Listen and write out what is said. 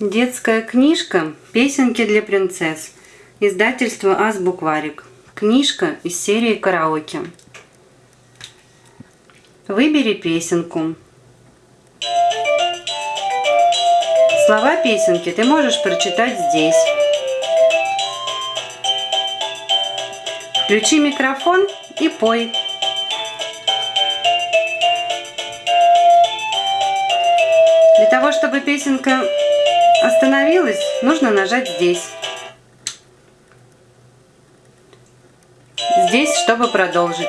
Детская книжка «Песенки для принцесс». Издательство Азбукварик. Книжка из серии караоке. Выбери песенку. Слова песенки ты можешь прочитать здесь. Включи микрофон и пой. Для того, чтобы песенка остановилась, нужно нажать здесь. Здесь, чтобы продолжить.